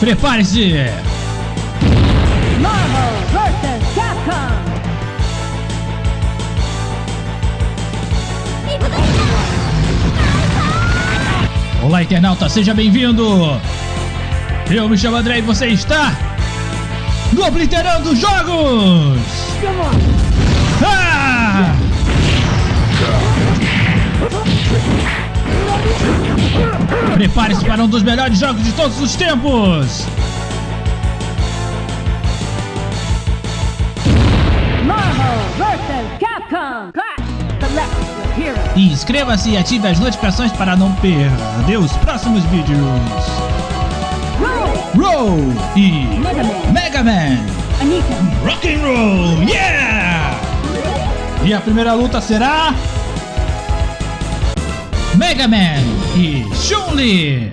Prepare-se! Marvel vs. Capcom. Olá, internauta, seja bem-vindo! Eu me chamo André e você está no Obliterando Jogos! Ah! Prepare-se para um dos melhores jogos de todos os tempos! Marvel vs. Capcom. Clash. Select your hero. Inscreva-se e ative as notificações para não perder os próximos vídeos! Roll. E Mega Man. Rock and Roll! Yeah! E a primeira luta será Mega Man e Chun-Li!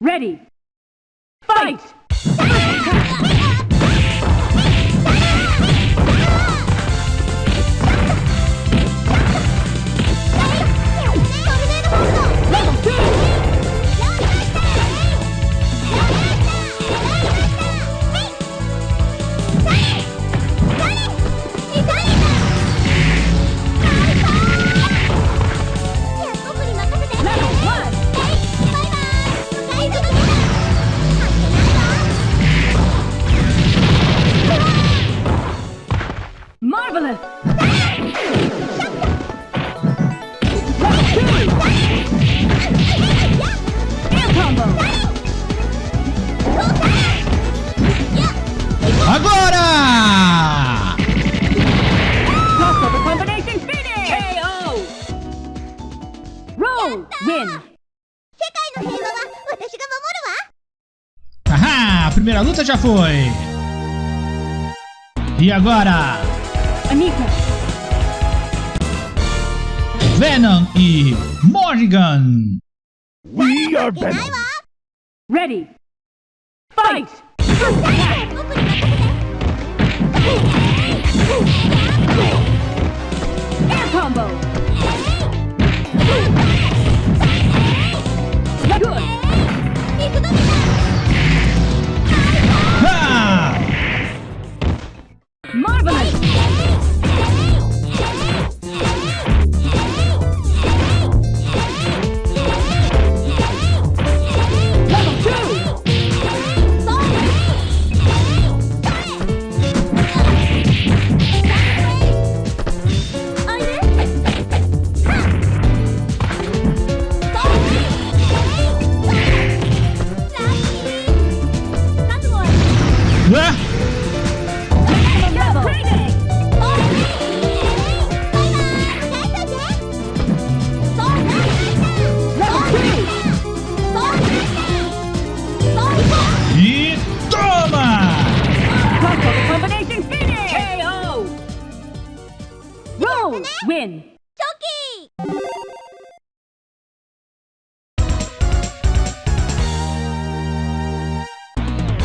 Ready. Fight. Roll. Win. Haha, a primeira luta já foi! E agora? Anika. Venom e Morrigan! Ready. Fight. Air combo.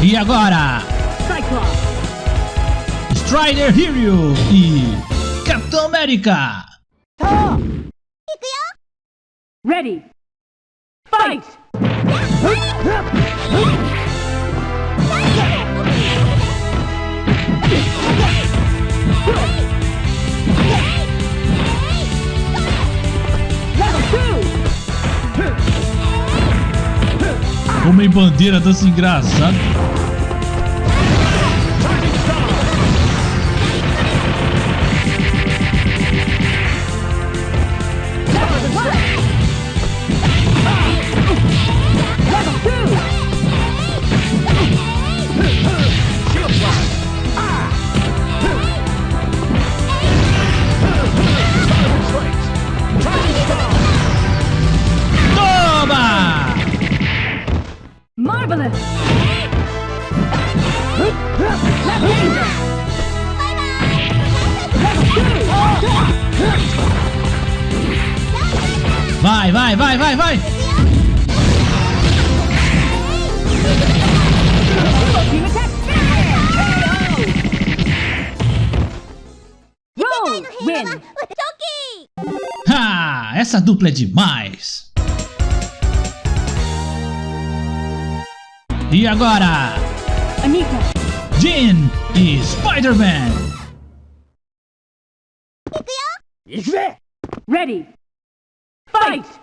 E agora? Cyclops. Strider Hero e Capitão América! Ready. Fight. Homem bandeira dança engraçado. Vai, vai, vai, vai. Win. Ha! Essa dupla é demais! E agora, Anita. Jean e Spider-Man. Ready. Fight!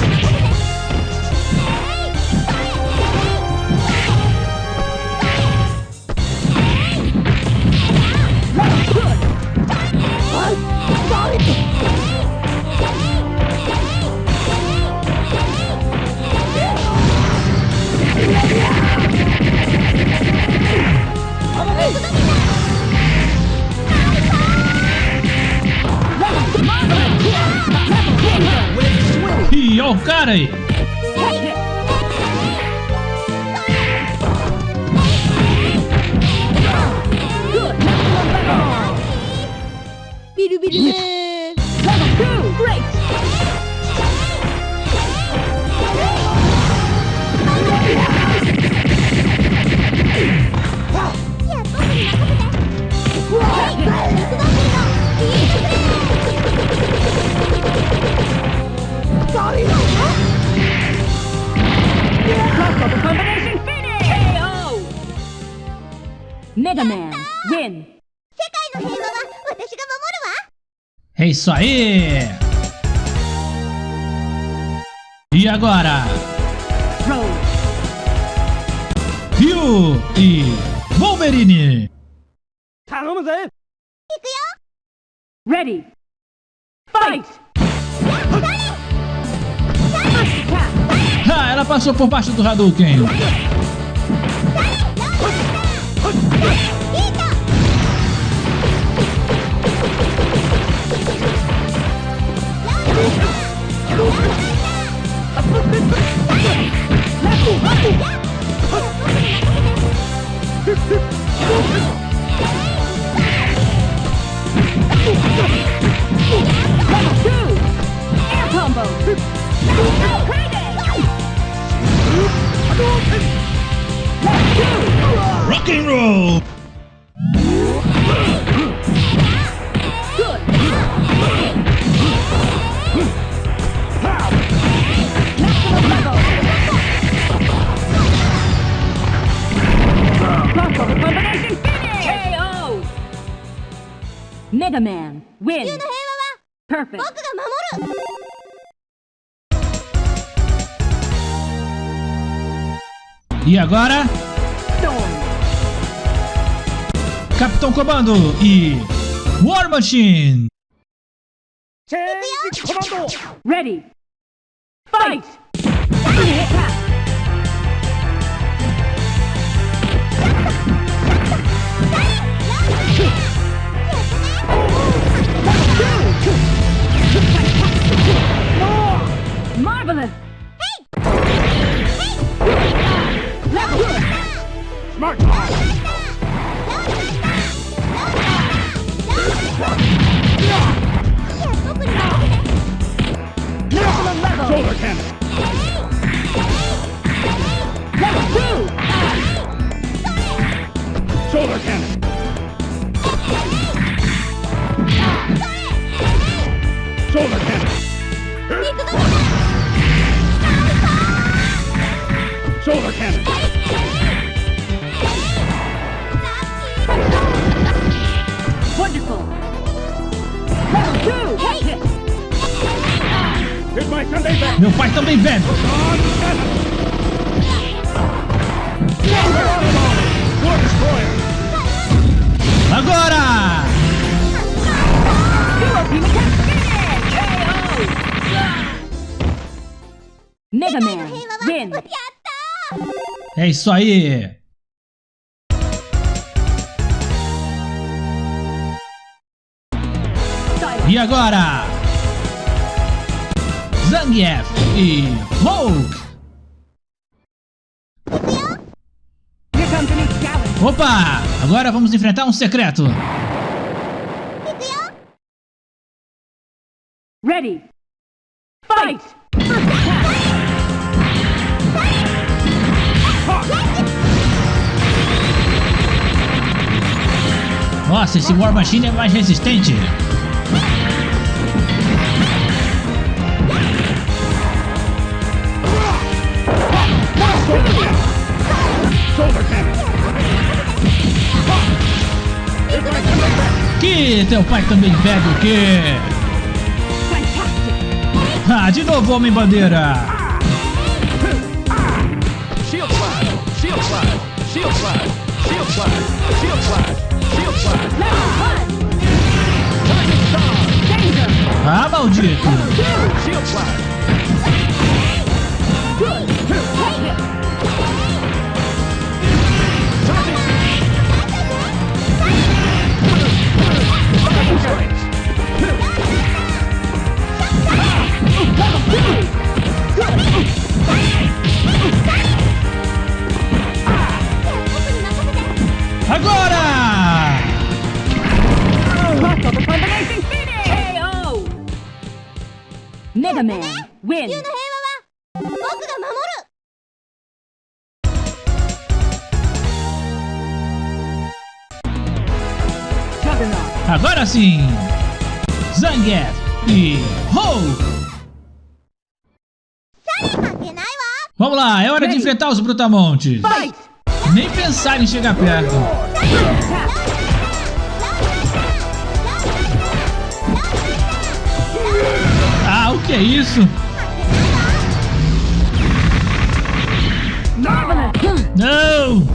Ih, ó o cara aí. Level two! Great! KO! Mega Man, win! É isso aí! E agora? Ryu e Wolverine! Tá, vamos aí! Ready! Fight! Ah, ela passou por baixo do Hadouken. command. Win. Perfect. E agora? Capitão Comando e War Machine. Change Comando. Ready. Fight. Attack! Marvelous! Level Maximum Wonderful! Level two! Meu pai também bebe! Agora! Mega Man! Win! É isso aí! E agora, Zangief e Hulk. Opa! Agora vamos enfrentar um secreto. Ready. Fight! Nossa, esse War Machine é mais resistente. Que teu pai também pega o quê? Ah, de novo, Homem Bandeira! Shield Level two. Agora! Finish. KO. Mega Man 地 win. 球の平和は僕が守る Juggernaut. Agora sim! Zangief e Ho! 関係ないわ Vamos lá, é hora de enfrentar os brutamontes. Fight. Nem pensar em chegar perto. Que é isso? Não!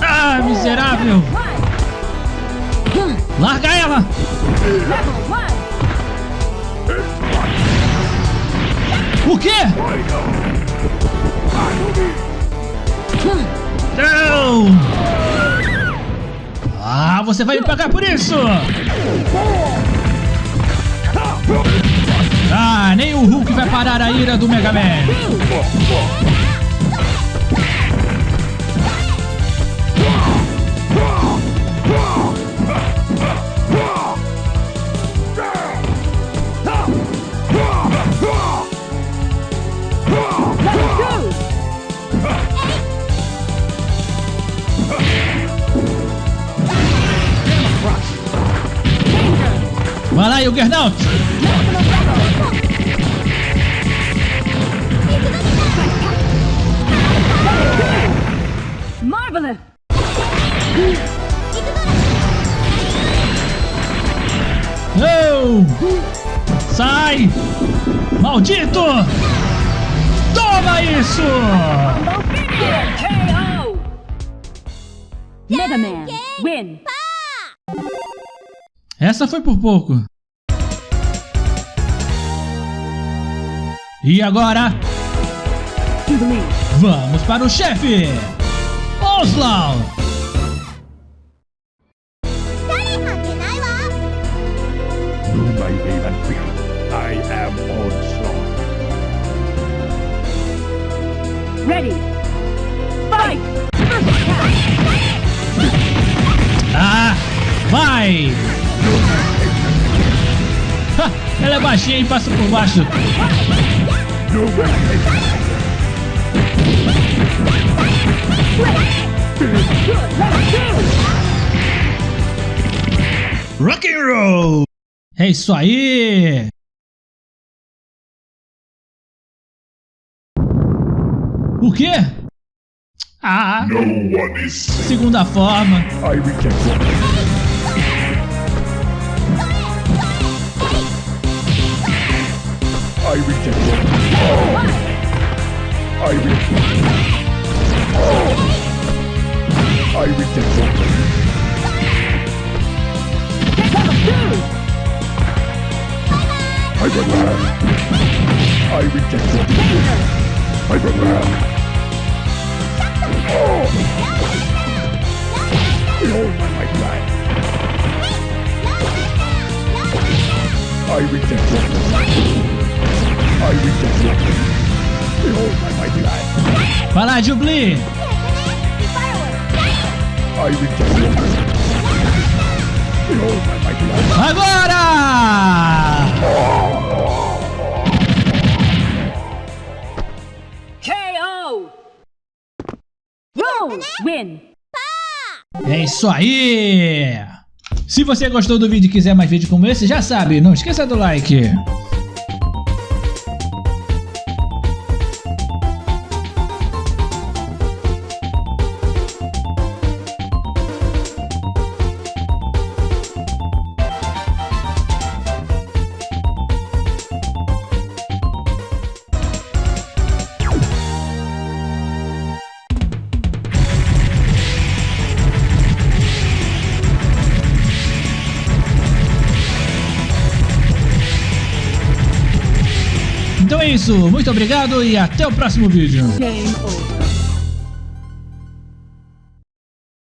Ah, miserável! Larga ela! O quê? Não! Ah, você vai me pagar por isso! Ah, nem o Hulk vai parar a ira do Mega Man! Vai lá, Juggernaut! Marvelous. Não! Sai! Maldito! Toma isso! Mega Man win. Essa foi por pouco. E agora? Vamos para o chefe! Oslau! Ready! Fight! Ah! Vai! Ha! Ela é baixinha e passa por baixo. Rock and roll! É isso aí! O quê? Ah, segunda forma. I reject I reject your I reject I reject your Level two. I prepare I reject your I prepare Behold my mighty eye I reject your I reject your Behold my mighty eye Vai lá, Jubli! I reject your My mighty eye Agora! KO. Roll. Win. É isso aí! Se você gostou do vídeo e quiser mais vídeos como esse, já sabe, não esqueça do like. Isso, muito obrigado e até o próximo vídeo.